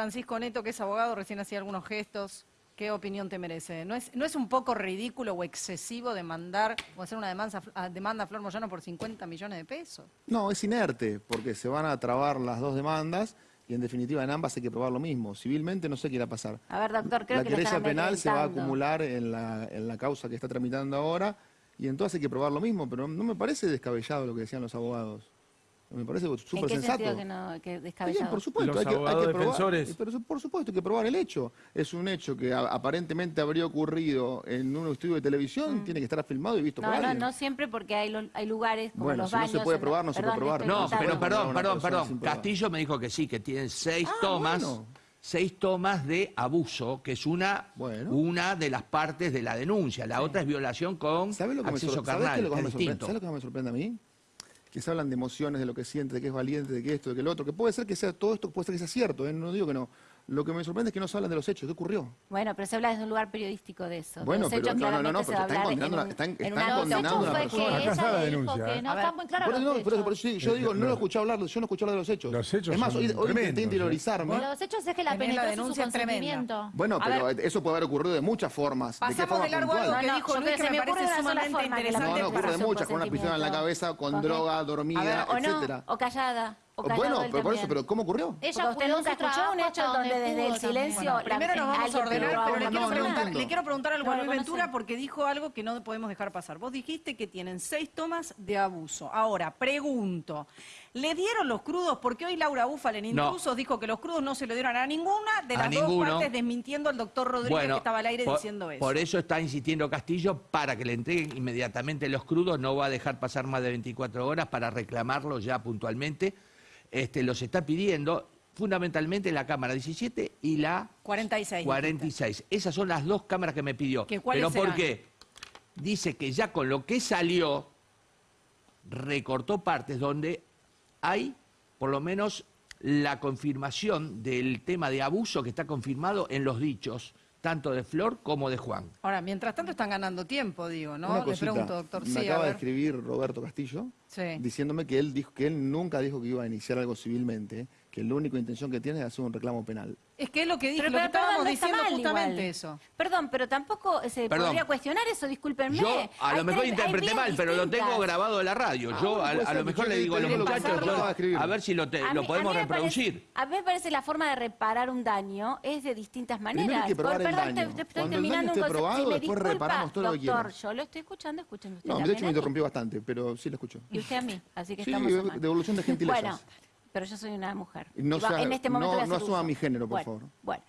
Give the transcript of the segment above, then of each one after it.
Francisco Neto, que es abogado, recién hacía algunos gestos. ¿Qué opinión te merece? ¿No es, ¿No es un poco ridículo o excesivo demandar o hacer una demanda, a- demanda a Flor Moyano por 50 millones de pesos? No, es inerte, porque se van a trabar las dos demandas y en definitiva en ambas hay que probar lo mismo. Civilmente no sé qué irá a pasar. A ver, doctor, creo la que lo querella penal se va a acumular en la, en la causa que está tramitando ahora y entonces hay que probar lo mismo, pero no me parece descabellado lo que decían los abogados. Me parece ¿En súper qué sensato. sentido que no, que Bien, por supuesto, Los hay que, hay abogados que probar, defensores. pero por supuesto hay que probar el hecho. Es un hecho que a- aparentemente habría ocurrido en un estudio de televisión, tiene que estar filmado y visto Mm. No, por no, alguien. no siempre porque hay, lo- hay lugares como Bueno, los si no baños. se puede probar, no se puede probar. No, pero perdón, perdón, perdón. Castillo me dijo que sí, que tienen seis Ah, tomas, bueno. seis tomas de abuso, que es una, Bueno. una de las partes de la denuncia. La otra es violación con ¿Sabes lo que acceso sor- ¿sabes carnal, me distinto. ¿Sabes lo que más me sorprende a mí? Que se hablan de emociones, de lo que siente, de que es valiente, de que esto, de que lo otro, que puede ser que sea todo esto, puede ser que sea cierto, ¿eh? no digo que no. Lo que me sorprende es que no se hablan de los hechos, ¿qué ocurrió? Bueno, pero se habla desde un lugar periodístico de eso. de Bueno, los pero hechos no, no, no, pero están condenando en están- en están una condenando a nota. una fue persona. que Acá está la ella dijo denuncia, que no están muy claros los hechos. por eso sí, yo digo, no lo escuché hablar, yo no escuché hablar de los hechos. Los hechos es más, hoy, hoy intenté interiorizarme. Los hechos es que la penetró su denuncia es tremenda. consentimiento. Bueno, pero eso puede haber ocurrido de muchas formas. ¿De qué Pasamos de largo algo que No, no, dijo Luis que me se me ocurre parece sumamente interesante. No, no, ocurre su muchas, con una pistola en la cabeza, con droga, dormida, etcétera. o callada, Bueno, pero por eso, pero ¿cómo ocurrió? Ella usted nunca escuchó un hecho donde desde el silencio... Primero nos vamos a ordenar, pero le quiero, no, no preguntar, le quiero preguntar algo a Luis ¿cómo Ventura porque dijo algo que no podemos dejar pasar. Vos dijiste que tienen seis tomas de abuso. Ahora, pregunto, ¿le dieron los crudos? Porque hoy Laura Búfal en No. Intrusos dijo que los crudos no se le dieron a ninguna de A las dos ninguno. partes, desmintiendo al doctor Rodríguez que estaba al aire por, diciendo eso. por eso está insistiendo Castillo para que le entreguen inmediatamente los crudos, no va a dejar pasar más de 24 horas para reclamarlo ya puntualmente. Este, los está pidiendo fundamentalmente la Cámara 17 y la 46. 46. Esas son las dos cámaras que me pidió. ¿Que cuáles ¿Pero por serán? qué? Dice que ya con lo que salió, recortó partes donde hay, por lo menos, la confirmación del tema de abuso que está confirmado en los dichos, tanto de Flor como de Juan. Ahora, mientras tanto están ganando tiempo, digo, ¿no? Una Le pregunto, doctor. me Sí, a acaba de escribir Roberto Castillo Sí. diciéndome que él dijo que él nunca dijo que iba a iniciar algo civilmente, que la única intención que tiene es hacer un reclamo penal. Es que es lo que dije, Pero, lo que pero, perdón, estábamos no está diciendo mal justamente igual. eso. Perdón, pero tampoco se Perdón. podría cuestionar eso, discúlpenme. Yo a Hay lo mejor tres- interpreté mal, pero lo tengo distintas. grabado de la radio. Ah, yo a, a lo mejor le digo a los muchachos, yo- a ver si lo, te- A lo mí- podemos a me parece- reproducir. a mí me parece la forma de reparar un daño es de distintas maneras. Hay que probar Por- el perdón, daño. te- te estoy Cuando el daño terminando un esté concepto. Si me después disculpa, reparamos todo lo que doctor, yo lo estoy escuchando, escuchen usted No, de hecho me interrumpió bastante, pero sí lo escucho. Y usted a mí, así que Sí, estamos en mal. devolución de gentilezas. Bueno, pero yo soy una mujer. No va- sea- en este momento no- no asuma uso. mi género, por Bueno, favor. Bueno,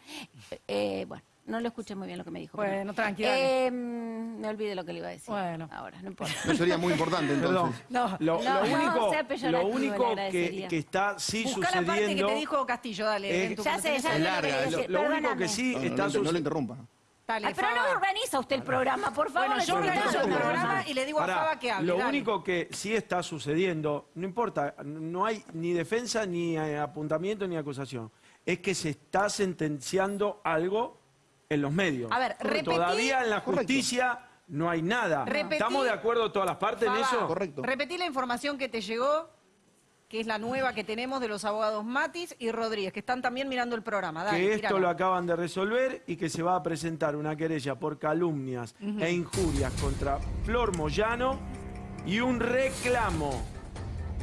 eh, bueno, no lo escuché muy bien lo que me dijo. pero- Bueno, tranqui, dale. Eh, mm, me olvidé lo que le iba a decir. Bueno. Ahora, no importa. No sería muy importante entonces. No. Lo, No, lo no, único, sea peyorativo, lo único que, que está sí Busca la parte que sucediendo. te dijo Castillo, dale. Eh, ven tú, ya sé, lo ya Es lo larga, Lo, lo único perdóname. que sí No, no, está no, no le sucediendo. interrumpa. Dale, Ay, pero no organiza usted el programa, por favor. Bueno, yo organizo el programa y le digo a Faba que hable. Lo dale. único que sí está sucediendo, no importa, no hay ni defensa, ni eh, apuntamiento, ni acusación, es que se está sentenciando algo en los medios. A ver, repetí- Todavía en la Correcto. justicia no hay nada. Repetí- ¿Estamos de acuerdo todas las partes en eso? Correcto. Repetí la información que te llegó, que es la nueva que tenemos de los abogados Matis y Rodríguez, que están también mirando el programa. Dale, que esto lo acaban de resolver y que se va a presentar una querella por calumnias e injurias contra Flor Moyano y un reclamo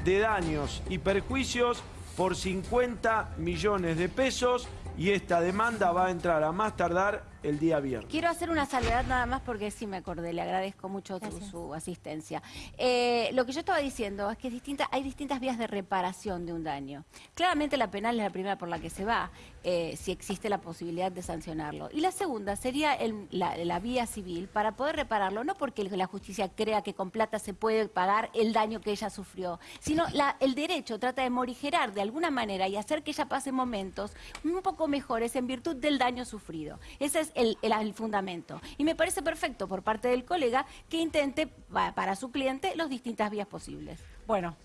de daños y perjuicios por 50 millones de pesos. Y esta demanda va a entrar a más tardar el día viernes. Quiero hacer una salvedad nada más porque sí me acordé, le agradezco mucho su, su asistencia. Eh, lo que yo estaba diciendo es que es distinta- hay distintas vías de reparación de un daño. Claramente la penal es la primera por la que se va, eh, si existe la posibilidad de sancionarlo. Y la segunda sería el- la, la vía civil para poder repararlo, no porque la justicia crea que con plata se puede pagar el daño que ella sufrió, sino la- el derecho trata de morigerar de alguna manera y hacer que ella pase momentos un poco mejores en virtud del daño sufrido. Ese es el, el- fundamento. Y me parece perfecto por parte del colega que intente pa- para su cliente las distintas vías posibles. Bueno,